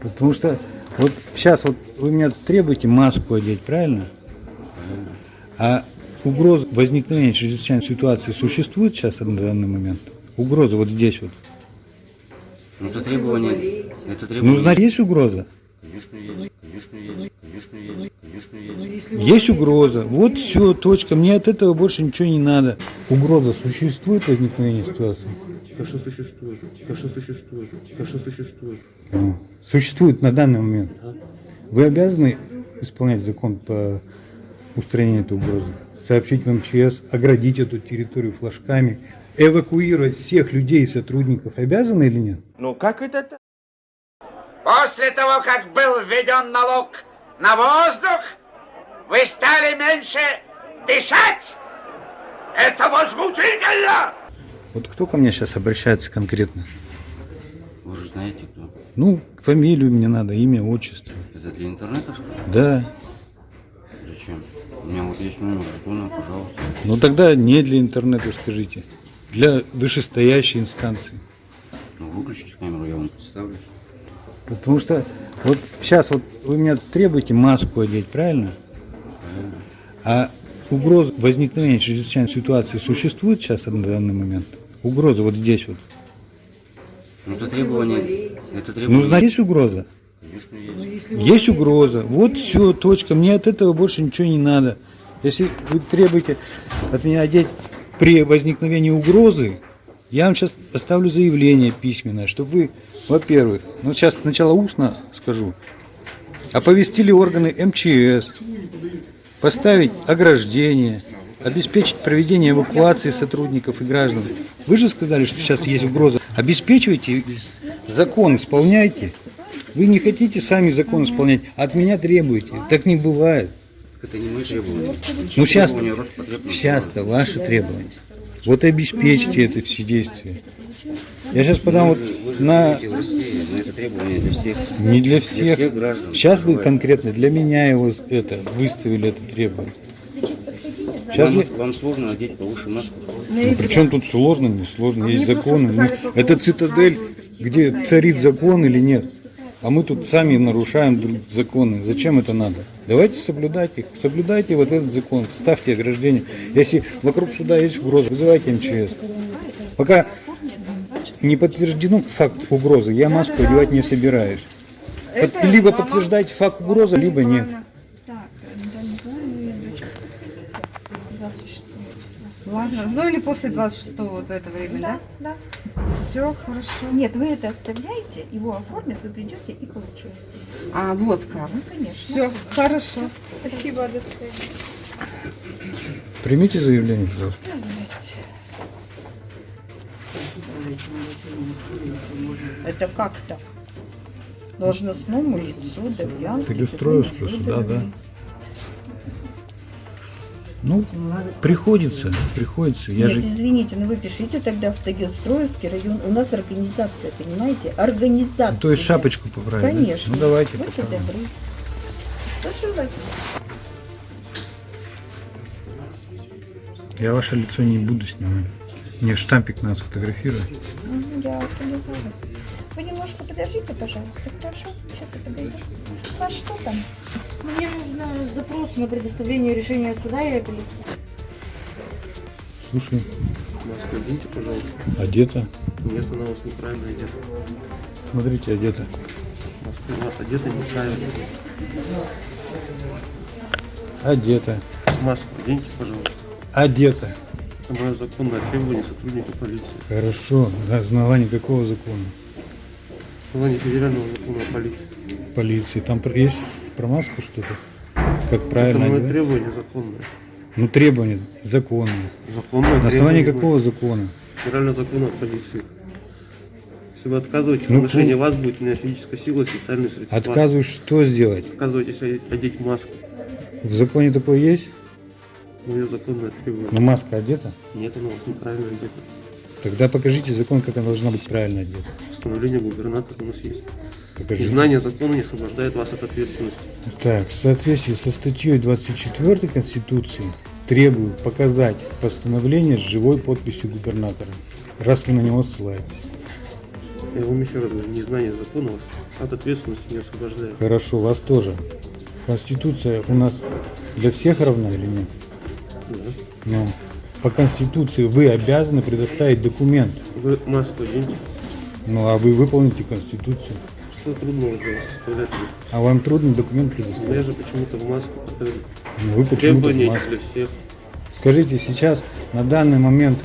Потому что вот сейчас вот вы меня требуете маску одеть, правильно? А угроза возникновения чрезвычайной ситуации существует сейчас на данный момент? Угроза вот здесь вот. Ну, это требование. Это Ну, требование. значит, есть угроза? Конечно, есть. Конечно, есть. Конечно, есть. Конечно, есть. Есть угроза. Вот все, точка. Мне от этого больше ничего не надо. Угроза существует возникновение ситуации? Конечно, существует. Конечно, существует. Конечно, существует. А, Существует на данный момент. Вы обязаны исполнять закон по устранению этой угрозы? Сообщить в МЧС, оградить эту территорию флажками, эвакуировать всех людей и сотрудников. Обязаны или нет? Ну как это так? После того, как был введен налог на воздух, вы стали меньше дышать. Это возмутительно! Вот кто ко мне сейчас обращается конкретно? Вы же знаете, кто. Ну, фамилию мне надо, имя, отчество. Это для интернета, что ли? Да. Зачем? У меня вот есть номер телефона, пожалуйста. Ну тогда не для интернета скажите. Для вышестоящей инстанции. Ну, выключите камеру, я вам представлюсь. Потому что вот сейчас вот вы меня требуете маску одеть, правильно? А угроза возникновения чрезвычайной ситуации существует сейчас на данный момент? Угроза вот здесь вот. Ну, это требование. Это Ну, требование. значит, есть угроза? Конечно, есть. Есть угроза. Вот все, точка. Мне от этого больше ничего не надо. Если вы требуете от меня одеть при возникновении угрозы, я вам сейчас оставлю заявление письменное, чтобы вы, во-первых, ну сейчас сначала устно скажу, оповестили органы МЧС, поставить ограждение, обеспечить проведение эвакуации сотрудников и граждан. Вы же сказали, что сейчас есть угроза. Обеспечивайте закон, исполняйте. Вы не хотите сами закон исполнять, а от меня требуете. Так не бывает. Это не мои требования. Ну сейчас, сейчас-то ваши требования. Вот обеспечьте это все действия. Я сейчас подам вот на России, но это требование для всех. не для Для всех. всех граждан. Сейчас вы конкретно для меня его это выставили это требование. Сейчас Вам, я... вам сложно одеть повыше маску. Ну, причем тут сложно, не сложно, есть законы. Ну, это цитадель, где царит закон или нет. А мы тут сами нарушаем законы. Зачем это надо? Давайте соблюдать их. Соблюдайте вот этот закон. Ставьте ограждение. Если вокруг суда есть угроза, вызывайте МЧС. Пока не подтвержден факт угрозы, я маску одевать не собираюсь. Под- Либо подтверждайте факт угрозы, либо нет. Ладно, ну или после 26 вот в это время, да? Да. Все хорошо. Нет, вы это оставляете, его оформят, вы придете и получаете. А, вот как. Ну, конечно. Все, хорошо. Спасибо, до свидания. Примите заявление, пожалуйста. Это как так? Должностному лицу Давьянский. Перестроевского суда, да. Ну, приходится, приходится. Я Нет, же извините, но вы пишите тогда в Тагилстроевский район. У нас организация, понимаете? Организация. то есть шапочку поправить. Конечно. Ну давайте Будьте поправим. добры. Прошу вас. Я ваше лицо не буду снимать. Мне штампик надо сфотографировать. Мгм, Я поняла вас. Вы немножко подождите, пожалуйста, хорошо? Сейчас я подойду. А что там? Мне нужно запрос на предоставление решения суда и апелляции. Слушай, Маску оденьте, пожалуйста. одета. Нет, она у вас неправильно одета. Смотрите, одета. Маска у вас одета неправильно. Одета. Маску оденьте, пожалуйста. Одета. Это мое законное требование сотрудника полиции. Хорошо. На основании какого закона? Основание федерального закона о полиции. Полиции. Там есть про маску что-то? Как Это правильно мое одевать? требование законное. Ну, требования законные. Законное На основании требование какого закона? Федерального закона о полиции. Если вы отказываетесь Ну, в отношении вас, будет у меня физическая сила и средства. Отказываюсь, что сделать? Отказываетесь одеть маску. В законе такое есть? Мое законное требование. Но маска одета? Нет, она у вас неправильно одета. Тогда покажите закон, как она должна быть правильно одета. Постановление губернатора у нас есть. Покажите. Незнание закона не освобождает вас от ответственности. Так, в соответствии со статьей 24 Конституции требую показать постановление с живой подписью губернатора, раз вы на него ссылаетесь. Я вам еще раз говорю, незнание закона вас От ответственности не освобождает. Хорошо, вас тоже. Конституция у нас для всех равна или нет? Да. Ну, по Конституции вы обязаны предоставить документ. Вы маску оденьте. Ну, а вы выполните Конституцию. Что трудно уже составлять. А вам трудно документ Я предоставить? же почему-то в маску. Ну, Вы почему-то в маске. для всех. Скажите, сейчас на данный момент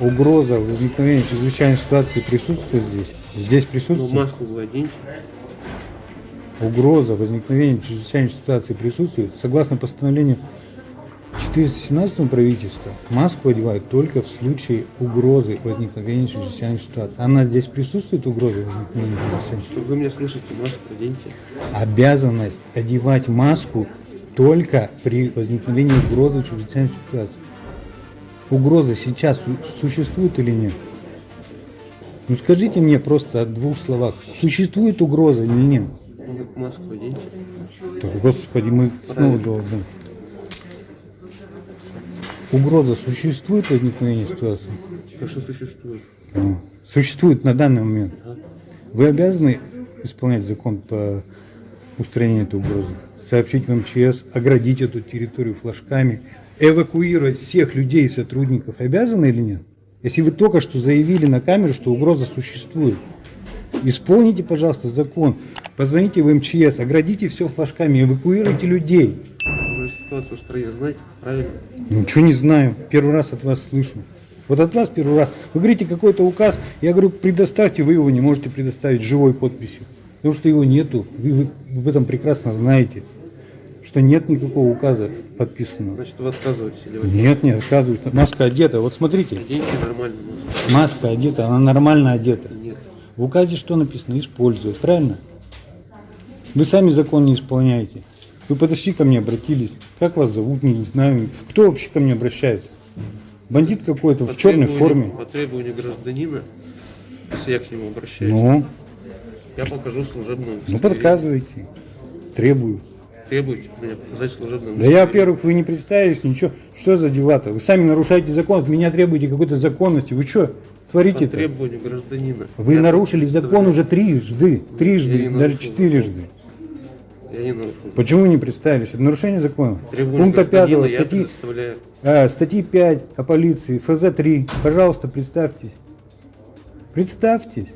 угроза возникновения чрезвычайной ситуации присутствует здесь? Здесь Но присутствует? маску вы оденьте. Угроза возникновения чрезвычайной ситуации присутствует. Согласно постановлению 417 правительства, маску одевают только в случае угрозы возникновения чрезвычайной ситуации. Она здесь присутствует, угроза возникновения чрезвычайной ситуации? Вы меня слышите, маску оденьте. Обязанность одевать маску только при возникновении угрозы чрезвычайной ситуации. Угроза сейчас су- существует или нет? Ну скажите мне просто о двух словах. Существует угроза или нет? Вы маску оденьте. Да, господи, мы снова должны. Угроза существует возникновение ситуации? Конечно, существует. А, Существует на данный момент. Вы обязаны исполнять закон по устранению этой угрозы? Сообщить в МЧС, оградить эту территорию флажками, эвакуировать всех людей и сотрудников. Обязаны или нет? Если вы только что заявили на камеру, что угроза существует, исполните, пожалуйста, закон. Позвоните в МЧС, оградите все флажками, эвакуируйте людей. Ситуацию в стране знаете, правильно? Ничего не знаю. Первый раз от вас слышу. Вот от вас первый раз. Вы говорите какой-то указ, я говорю, предоставьте, вы его не можете предоставить живой подписью. Потому что его нету. Вы, вы об этом прекрасно знаете. Что нет никакого указа подписанного. Значит, вы отказываетесь или вы Нет, не отказываюсь. Маска одета. Вот смотрите, оденьте нормально маска одета, она нормально одета. Нет. В указе что написано? Использовать. Правильно? Вы сами закон не исполняете. Вы подошли ко мне, обратились. Как вас зовут? Не знаю. Кто вообще ко мне обращается? Бандит какой-то По в черной форме. По требованию гражданина, если я к нему обращаюсь, Ну, я покажу служебную ну подказывайте. Требую. Требуйте меня показать служебную Да я, во-первых, вы не представились, ничего. Что за дела-то? Вы сами нарушаете закон, от меня требуете какой-то законности. Вы что По творите-то? требованию гражданина. Вы Я нарушили закон уже трижды, трижды, даже четырежды. Нарушил. Почему не представились? Это нарушение закона. Требования Пункта 5 гражданина я статьи, а, статьи 5 о полиции, ФЗ 3. Пожалуйста, представьтесь. Представьтесь.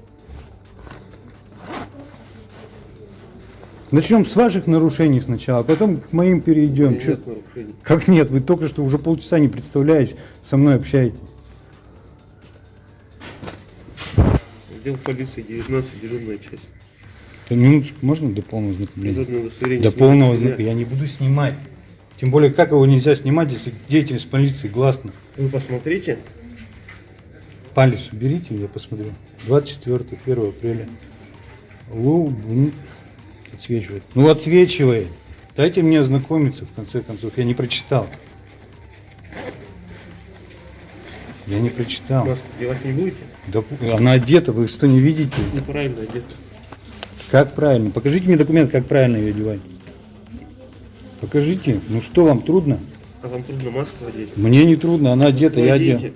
Начнем с ваших нарушений сначала, а потом к моим перейдем. Нет Чё- нарушений. Как нет? Вы только что уже полчаса не представляете, со мной общаетесь. Отдел полиции 19, дежурная часть. Минуточку, можно до полного знакомления? Природное удостоверение До полного нельзя. знакомления. Я не буду снимать. Тем более, как его нельзя снимать, если деятельность полиции гласна. Вы посмотрите. Палец уберите, я посмотрю. 24 1 апреля. Лубн. Отсвечивает. Ну, отсвечивает. Дайте мне ознакомиться, в конце концов. Я не прочитал. Я не прочитал. Маску девать не будете? Да, она одета, вы что, не видите? Неправильно одето. Как правильно? Покажите мне документ, как правильно ее одевать. Покажите. Ну что, вам трудно? А вам трудно маску одеть? Мне не трудно, она одета, Вы я одет.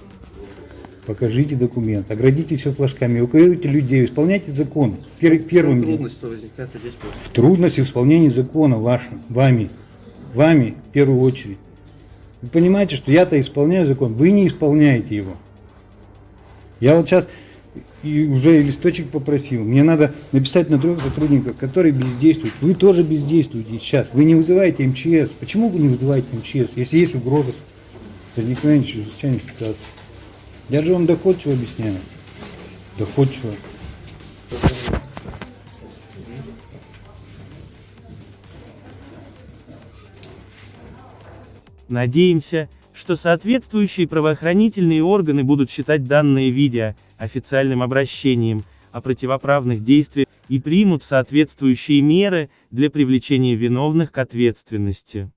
Покажите документ, оградите все флажками, эвакуируйте людей, исполняйте закон. Пер- первым делом. трудности возникает маску? В трудности в исполнении закона вашим, вами, вами в первую очередь. Вы понимаете, что я-то исполняю закон, вы не исполняете его. Я вот сейчас и уже листочек попросил. Мне надо написать на трех сотрудников, которые бездействуют. Вы тоже бездействуете сейчас. Вы не вызываете МЧС. Почему вы не вызываете МЧС, если есть угроза возникновения чрезвычайной ситуации? Я же вам доходчиво объясняю. Доходчиво. Надеемся, что соответствующие правоохранительные органы будут считать данное видео официальным обращением о противоправных действиях и примут соответствующие меры для привлечения виновных к ответственности.